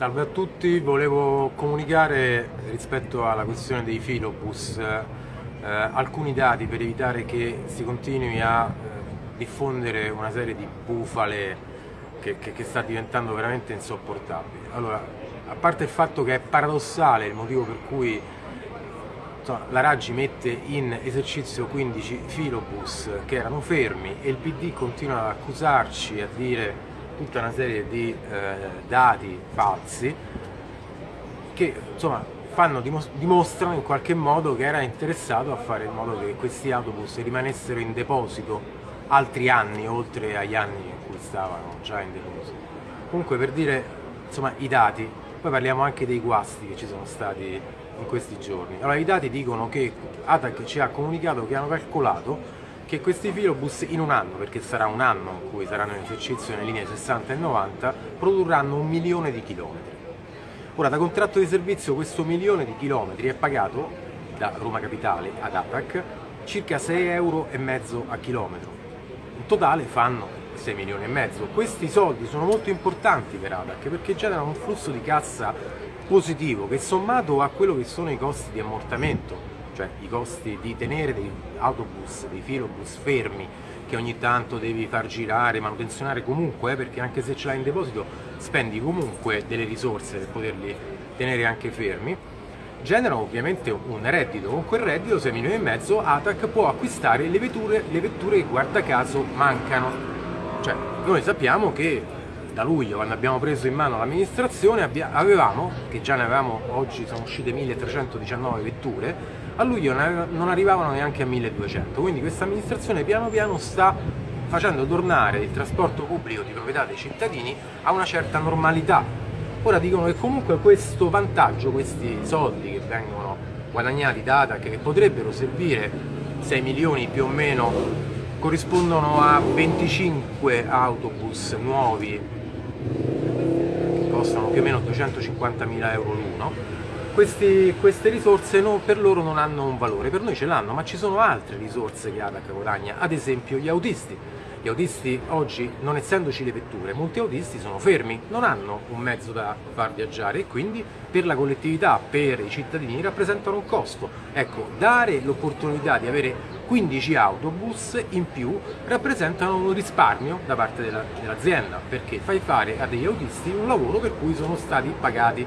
Salve a tutti, volevo comunicare rispetto alla questione dei filobus eh, alcuni dati per evitare che si continui a eh, diffondere una serie di bufale che, che, che, sta diventando veramente insopportabile. Allora, a parte il fatto che è paradossale il motivo per cui insomma, la Raggi mette in esercizio 15 filobus che erano fermi e il PD continua ad accusarci, a dire tutta una serie di eh, dati falsi che insomma fanno, dimostrano in qualche modo che era interessato a fare in modo che questi autobus rimanessero in deposito altri anni oltre agli anni in cui stavano già in deposito. Comunque per dire insomma i dati, poi parliamo anche dei guasti che ci sono stati in questi giorni. Allora i dati dicono che ATAC ci ha comunicato che hanno calcolato che questi filobus in un anno, perché sarà un anno in cui saranno in esercizio nelle linee 60 e 90, produrranno un milione di chilometri. Ora, da contratto di servizio questo milione di chilometri è pagato da Roma Capitale ad ATAC circa 6 euro a chilometro. In totale fanno 6 milioni e mezzo. Questi soldi sono molto importanti per ATAC perché generano un flusso di cassa positivo che sommato a quello che sono i costi di ammortamento cioè i costi di tenere dei autobus, dei filobus fermi che ogni tanto devi far girare, manutenzionare comunque, eh, perché anche se ce l'hai in deposito spendi comunque delle risorse per poterli tenere anche fermi, generano ovviamente un reddito, con quel reddito 6 milioni e mezzo ATAC può acquistare le vetture, le vetture che guarda caso mancano, cioè noi sappiamo che da luglio quando abbiamo preso in mano l'amministrazione avevamo, che già ne avevamo, oggi sono uscite 1319 vetture, a luglio non arrivavano neanche a 1200, quindi questa amministrazione piano piano sta facendo tornare il trasporto pubblico di proprietà dei cittadini a una certa normalità. Ora dicono che comunque questo vantaggio, questi soldi che vengono guadagnati da ATAC, che potrebbero servire 6 milioni più o meno, corrispondono a 25 autobus nuovi che costano più o meno 250 mila euro l'uno questi, queste risorse no, per loro non hanno un valore, per noi ce l'hanno, ma ci sono altre risorse che ADAC guadagna, ad esempio gli autisti. Gli autisti oggi, non essendoci le vetture, molti autisti sono fermi, non hanno un mezzo da far viaggiare e quindi per la collettività, per i cittadini rappresentano un costo. Ecco, dare l'opportunità di avere 15 autobus in più rappresentano un risparmio da parte dell'azienda perché fai fare a degli autisti un lavoro per cui sono stati pagati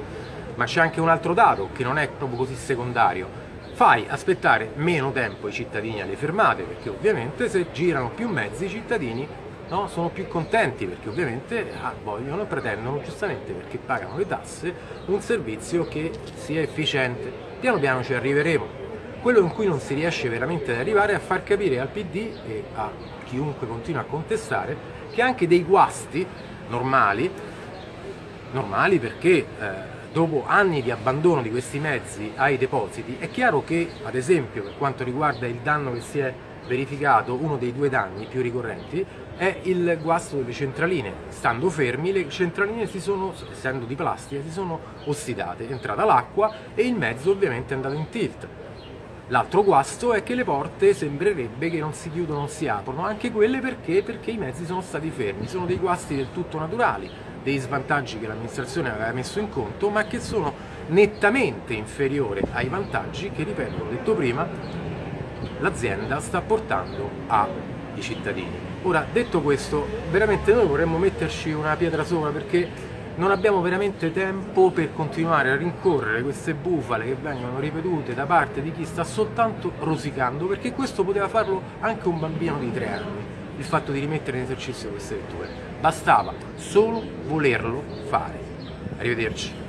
ma c'è anche un altro dato che non è proprio così secondario. Fai aspettare meno tempo i cittadini alle fermate perché ovviamente se girano più mezzi i cittadini no, sono più contenti perché ovviamente ah, vogliono e pretendono giustamente perché pagano le tasse un servizio che sia efficiente. Piano piano ci arriveremo. Quello in cui non si riesce veramente ad arrivare è a far capire al PD e a chiunque continua a contestare che anche dei guasti normali normali perché eh, dopo anni di abbandono di questi mezzi ai depositi, è chiaro che, ad esempio, per quanto riguarda il danno che si è verificato, uno dei due danni più ricorrenti è il guasto delle centraline. Stando fermi, le centraline sono, essendo di plastica, si sono ossidate, è entrata l'acqua e il mezzo ovviamente è andato in tilt. L'altro guasto è che le porte sembrerebbe che non si chiudono, non si aprono, anche quelle perché? Perché i mezzi sono stati fermi, sono dei guasti del tutto naturali dei svantaggi che l'amministrazione aveva messo in conto, ma che sono nettamente inferiori ai vantaggi che, ripeto, ho detto prima, l'azienda sta portando ai cittadini. Ora, detto questo, veramente noi vorremmo metterci una pietra sopra perché non abbiamo veramente tempo per continuare a rincorrere queste bufale che vengono ripetute da parte di chi sta soltanto rosicando, perché questo poteva farlo anche un bambino di tre anni il fatto di rimettere in esercizio queste letture. Bastava solo volerlo fare. Arrivederci.